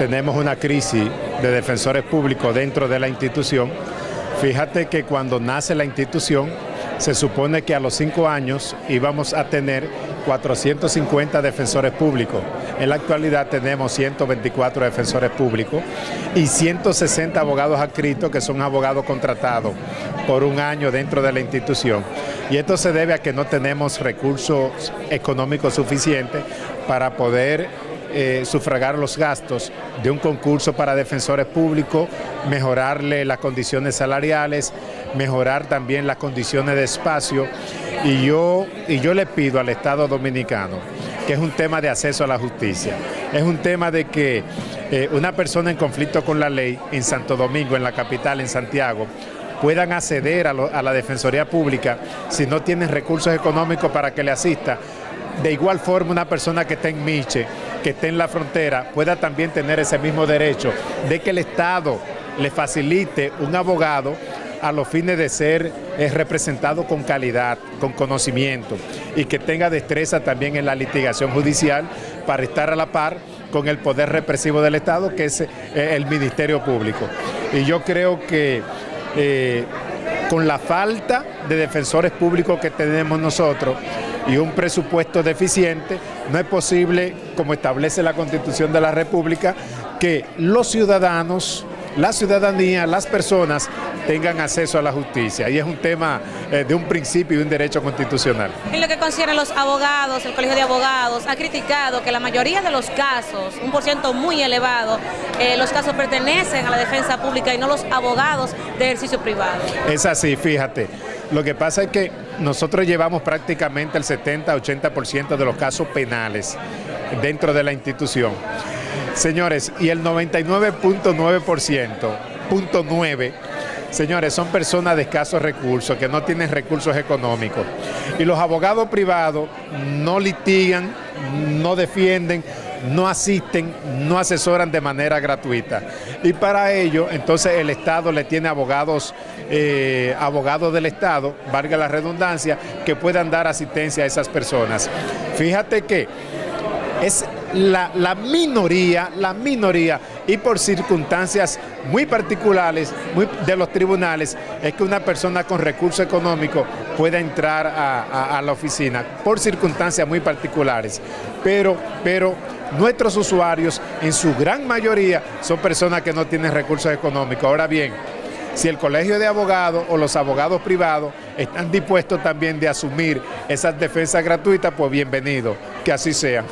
tenemos una crisis de defensores públicos dentro de la institución. Fíjate que cuando nace la institución, se supone que a los cinco años íbamos a tener 450 defensores públicos. En la actualidad tenemos 124 defensores públicos y 160 abogados adscritos que son abogados contratados por un año dentro de la institución. Y esto se debe a que no tenemos recursos económicos suficientes para poder eh, sufragar los gastos de un concurso para defensores públicos, mejorarle las condiciones salariales, mejorar también las condiciones de espacio. Y yo, y yo le pido al Estado Dominicano, que es un tema de acceso a la justicia, es un tema de que eh, una persona en conflicto con la ley en Santo Domingo, en la capital, en Santiago, puedan acceder a, la Defensoría Pública si no tienen recursos económicos para que le asista. De igual forma, una persona que está en Miche, que esté en la frontera, pueda también tener ese mismo derecho de que el Estado le facilite un abogado a los fines de ser eh, representado con calidad, con conocimiento y que tenga destreza también en la litigación judicial para estar a la par con el poder represivo del Estado, que es eh, el Ministerio Público. Y yo creo que eh, con la falta de defensores públicos que tenemos nosotros y un presupuesto deficiente, no es posible, como establece la Constitución de la República, que los ciudadanos, la ciudadanía, las personas tengan acceso a la justicia. Y es un tema eh, de un principio y un derecho constitucional. En lo que concierne a los abogados, el Colegio de Abogados ha criticado que la mayoría de los casos, un por ciento muy elevado, eh, los casos pertenecen a la defensa pública y no los abogados de ejercicio privado. Es así, fíjate. Lo que pasa es que nosotros llevamos prácticamente el 70-80% de los casos penales dentro de la institución. Señores, y el 99.9%, punto 9, señores, son personas de escasos recursos, que no tienen recursos económicos. Y los abogados privados no litigan, no defienden, no asisten, no asesoran de manera gratuita. Y para ello, entonces el Estado le tiene abogados, eh, abogados del Estado, valga la redundancia, que puedan dar asistencia a esas personas. Fíjate que es la, la, minoría, la minoría, y por circunstancias muy particulares de los tribunales, es que una persona con recursos económicos pueda entrar a, a la oficina, por circunstancias muy particulares. Pero, pero nuestros usuarios, en su gran mayoría, son personas que no tienen recursos económicos. Ahora bien, si el colegio de abogados o los abogados privados están dispuestos también de asumir esas defensas gratuitas, pues bienvenido, que así sea.